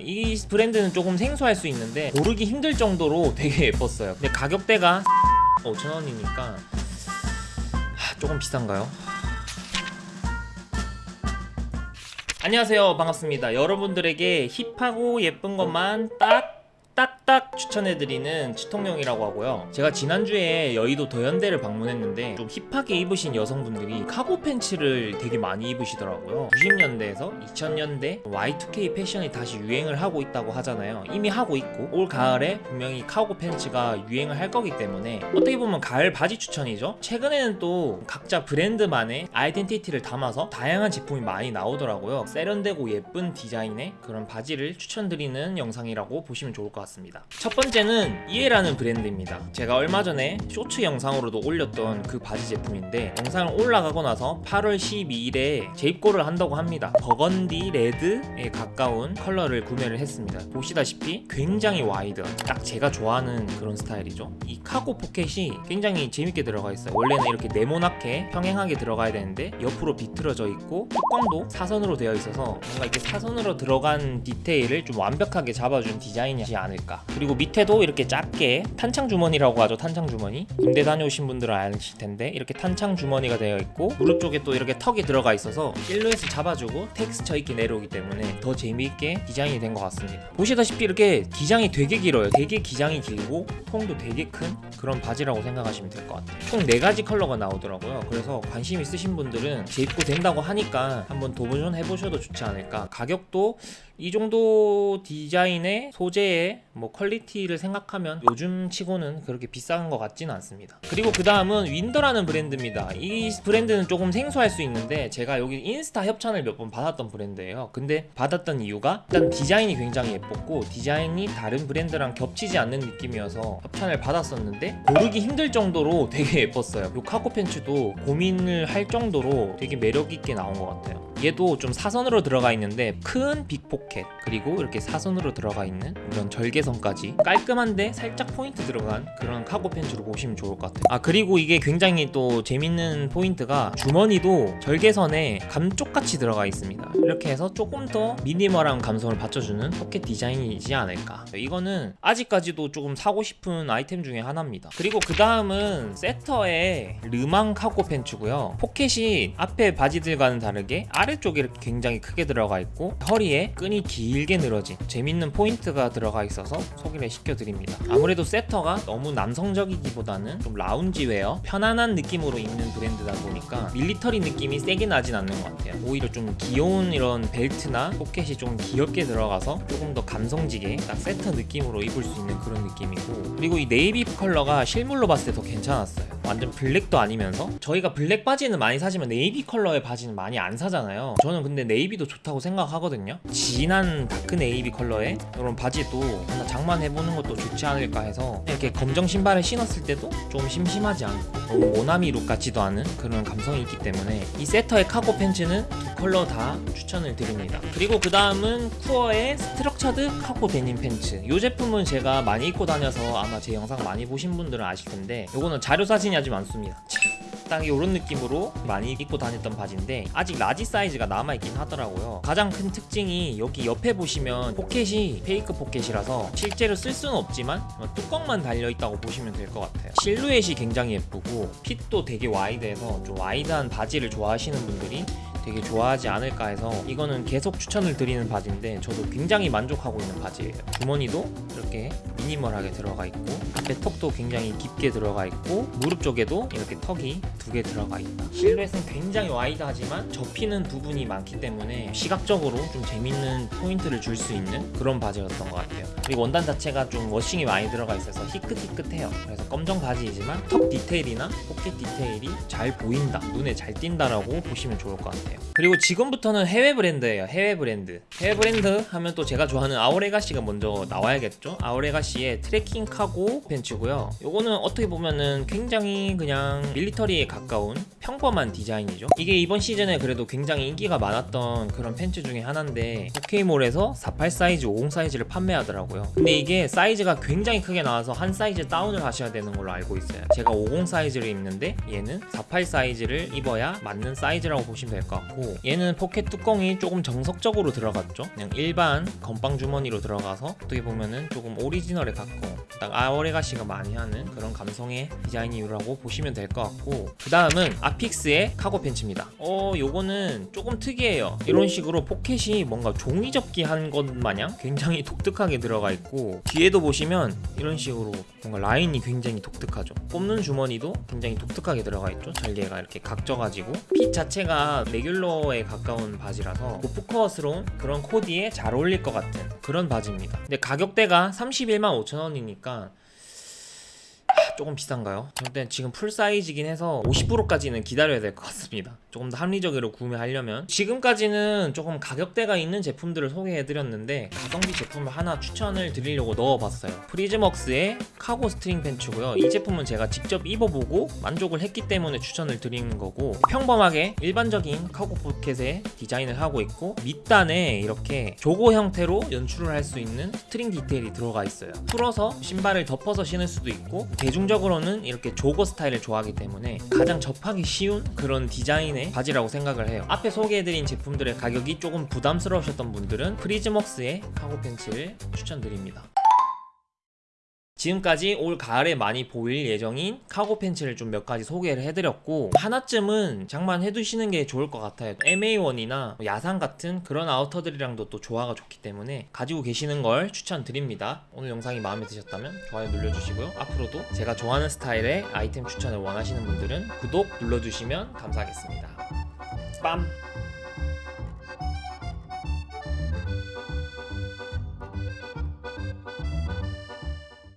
이 브랜드는 조금 생소할 수 있는데 고르기 힘들 정도로 되게 예뻤어요. 근데 가격대가 5천원이니까 조금 비싼가요? 안녕하세요. 반갑습니다. 여러분들에게 힙하고 예쁜 것만 딱 딱딱 추천해드리는 치통령이라고 하고요. 제가 지난주에 여의도 더현대를 방문했는데 좀 힙하게 입으신 여성분들이 카고 팬츠를 되게 많이 입으시더라고요. 90년대에서 2000년대 Y2K 패션이 다시 유행을 하고 있다고 하잖아요. 이미 하고 있고 올 가을에 분명히 카고 팬츠가 유행을 할 거기 때문에 어떻게 보면 가을 바지 추천이죠. 최근에는 또 각자 브랜드만의 아이덴티티를 담아서 다양한 제품이 많이 나오더라고요. 세련되고 예쁜 디자인의 그런 바지를 추천드리는 영상이라고 보시면 좋을 것 같습니다. 첫 번째는 이에라는 브랜드입니다. 제가 얼마 전에 쇼츠 영상으로도 올렸던 그 바지 제품인데 영상을 올라가고 나서 8월 12일에 재입고를 한다고 합니다. burgundy red에 가까운 컬러를 구매를 했습니다. 보시다시피 굉장히 wide 딱 제가 좋아하는 그런 스타일이죠. 이 카고 포켓이 굉장히 재밌게 들어가 있어요. 원래는 이렇게 네모나게 평행하게 들어가야 되는데 옆으로 비틀어져 있고 뚜껑도 사선으로 되어 있어서 뭔가 이렇게 사선으로 들어간 디테일을 좀 완벽하게 잡아준 디자인이지 않을까 그리고 밑에도 이렇게 작게 탄창 주머니라고 하죠 탄창 주머니. 군대 다녀오신 분들은 아실 텐데 이렇게 탄창 주머니가 되어 있고 무릎 쪽에 또 이렇게 턱이 들어가 있어서 실루엣을 잡아주고 텍스처 있게 내려오기 때문에 더 재미있게 디자인이 된 것 같습니다. 보시다시피 이렇게 기장이 되게 길어요. 되게 기장이 길고 통도 되게 큰 그런 바지라고 생각하시면 될 것 같아요. 총 4가지 컬러가 나오더라고요. 그래서 관심 있으신 분들은 재입고 된다고 하니까 한번 도전 해보셔도 좋지 않을까. 가격도 이 정도 디자인의 소재의 뭐 퀄리티를 생각하면 요즘 치고는 그렇게 비싼 것 같지는 않습니다. 그리고 그 다음은 윈더라는 브랜드입니다. 이 브랜드는 조금 생소할 수 있는데 제가 여기 인스타 협찬을 몇 번 받았던 브랜드예요. 근데 받았던 이유가 일단 디자인이 굉장히 예뻤고 디자인이 다른 브랜드랑 겹치지 않는 느낌이어서 협찬을 받았었는데 고르기 힘들 정도로 되게 예뻤어요. 이 카고 팬츠도 고민을 할 정도로 되게 매력있게 나온 것 같아요 얘도 좀 사선으로 들어가 있는데 큰 big pocket 그리고 이렇게 사선으로 들어가 있는 이런 절개선까지 깔끔한데 살짝 포인트 들어간 그런 카고 팬츠로 보시면 좋을 것 같아요. 아 그리고 이게 굉장히 또 재밌는 포인트가 주머니도 절개선에 감쪽같이 들어가 있습니다. 이렇게 해서 조금 더 minimal한 감성을 받쳐주는 포켓 디자인이지 않을까. 이거는 아직까지도 조금 사고 싶은 아이템 중에 하나입니다. 그리고 그 다음은 세터의 르망 카고 팬츠고요. 포켓이 앞에 바지들과는 다르게 아래 쪽에 이렇게 굉장히 크게 들어가 있고 허리에 끈이 길게 늘어진 재밌는 포인트가 들어가 있어서 소개를 시켜드립니다. 아무래도 세터가 너무 남성적이기보다는 좀 loungewear 편안한 느낌으로 입는 브랜드다 보니까 military 느낌이 세게 나진 않는 것 같아요. 오히려 좀 귀여운 이런 벨트나 포켓이 좀 귀엽게 들어가서 조금 더 감성지게 딱 세터 느낌으로 입을 수 있는 그런 느낌이고 그리고 이 네이비 컬러가 실물로 봤을 때 더 괜찮았어요 완전 블랙도 아니면서? 저희가 블랙 바지는 많이 사지만 네이비 컬러의 바지는 많이 안 사잖아요. 저는 근데 navy도 좋다고 생각하거든요. 진한 dark navy 컬러의 이런 바지도 하나 장만해보는 것도 좋지 않을까 해서 이렇게 검정 신발을 신었을 때도 좀 심심하지 않고 너무 모나미 look 같지도 않은 그런 감성이 있기 때문에 이 세터의 카고 팬츠는 두 컬러 다 추천을 드립니다. 그리고 그 다음은 쿠어의 structured cargo 데님 팬츠. 이 제품은 제가 많이 입고 다녀서 아마 제 영상 많이 보신 분들은 아실 텐데 이거는 자료 사진이 아주 많습니다. 딱 이런 느낌으로 많이 입고 다녔던 바지인데 아직 large 사이즈가 남아있긴 하더라고요. 가장 큰 특징이 여기 옆에 보시면 포켓이 fake 포켓이라서 실제로 쓸 수는 없지만 뚜껑만 달려있다고 보시면 될 것 같아요. 실루엣이 굉장히 예쁘고 fit도 되게 wide해서 좀 wide한 바지를 좋아하시는 분들이 되게 좋아하지 않을까 해서 이거는 계속 추천을 드리는 바지인데 저도 굉장히 만족하고 있는 바지예요. 주머니도 이렇게 minimal하게 들어가 있고 앞에 tuck도 굉장히 깊게 들어가 있고 무릎 쪽에도 이렇게 tuck이 두 개 들어가 있다. 실루엣은 굉장히 wide하지만 접히는 부분이 많기 때문에 시각적으로 좀 재밌는 포인트를 줄 수 있는 그런 바지였던 것 같아요. 그리고 원단 자체가 좀 washing이 많이 들어가 있어서 희끗희끗해요. 그래서 검정 바지이지만 tuck 디테일이나 포켓 디테일이 잘 보인다. 눈에 잘 띈다라고 보시면 좋을 것 같아요. 그리고 지금부터는 해외 브랜드예요. 해외 브랜드. 해외 브랜드 하면 또 제가 좋아하는 아워레가시가 먼저 나와야겠죠? 아워레가시 아워레가시의 트레킹 카고 팬츠고요. 요거는 어떻게 보면은 굉장히 그냥 military에 가까운 평범한 디자인이죠. 이게 이번 시즌에 그래도 굉장히 인기가 많았던 그런 팬츠 중에 하나인데 OK몰에서 48 사이즈, 50 사이즈를 판매하더라고요. 근데 이게 사이즈가 굉장히 크게 나와서 한 사이즈 다운을 하셔야 되는 걸로 알고 있어요. 제가 50 사이즈를 입는데 얘는 48 사이즈를 입어야 맞는 사이즈라고 보시면 될 것 같고 얘는 포켓 뚜껑이 조금 정석적으로 들어갔죠. 그냥 일반 건빵 주머니로 들어가서 어떻게 보면은 조금 오리지널에 가까운 딱 아워레가시가 많이 하는 그런 감성의 디자인이라고 보시면 될 것 같고 그 다음은 아픽스의 카고 팬츠입니다. 어 요거는 조금 특이해요. 이런 식으로 포켓이 뭔가 종이 접기 한 것 마냥 굉장히 독특하게 들어가 있고 뒤에도 보시면 이런 식으로 뭔가 라인이 굉장히 독특하죠. 꼽는 주머니도 굉장히 독특하게 들어가 있죠. 다리가 이렇게 각져가지고 fit 자체가 regular에 가까운 바지라서 gorpcore스러운 그런 코디에 잘 어울릴 것 같은 그런 바지입니다. 근데 가격대가 31만 5천 원이니까 조금 비싼가요? 일단 지금 full 사이즈긴 해서 50%까지는 기다려야 될 것 같습니다. 조금 더 합리적으로 구매하려면 지금까지는 조금 가격대가 있는 제품들을 소개해드렸는데 가성비 제품을 하나 추천을 드리려고 넣어봤어요. 프리즘웍스의 cargo string 팬츠고요. 이 제품은 제가 직접 입어보고 만족을 했기 때문에 추천을 드리는 거고 평범하게 일반적인 카고 포켓의 디자인을 하고 있고 밑단에 이렇게 jogger 형태로 연출을 할 수 있는 string 디테일이 들어가 있어요. 풀어서 신발을 덮어서 신을 수도 있고 대중적으로는 이렇게 jogger 스타일을 좋아하기 때문에 가장 접하기 쉬운 그런 디자인의 바지라고 생각을 해요. 앞에 소개해드린 제품들의 가격이 조금 부담스러우셨던 분들은 FRIZMWORKS의 cargo 팬츠를 추천드립니다. 지금까지 올 가을에 많이 보일 예정인 카고 팬츠를 좀 몇 가지 소개를 해드렸고 하나쯤은 장만해두시는 게 좋을 것 같아요. MA1이나 야상 같은 그런 outer들이랑도 또 조화가 좋기 때문에 가지고 계시는 걸 추천드립니다. 오늘 영상이 마음에 드셨다면 좋아요 눌러주시고요. 앞으로도 제가 좋아하는 스타일의 아이템 추천을 원하시는 분들은 구독 눌러주시면 감사하겠습니다. 빰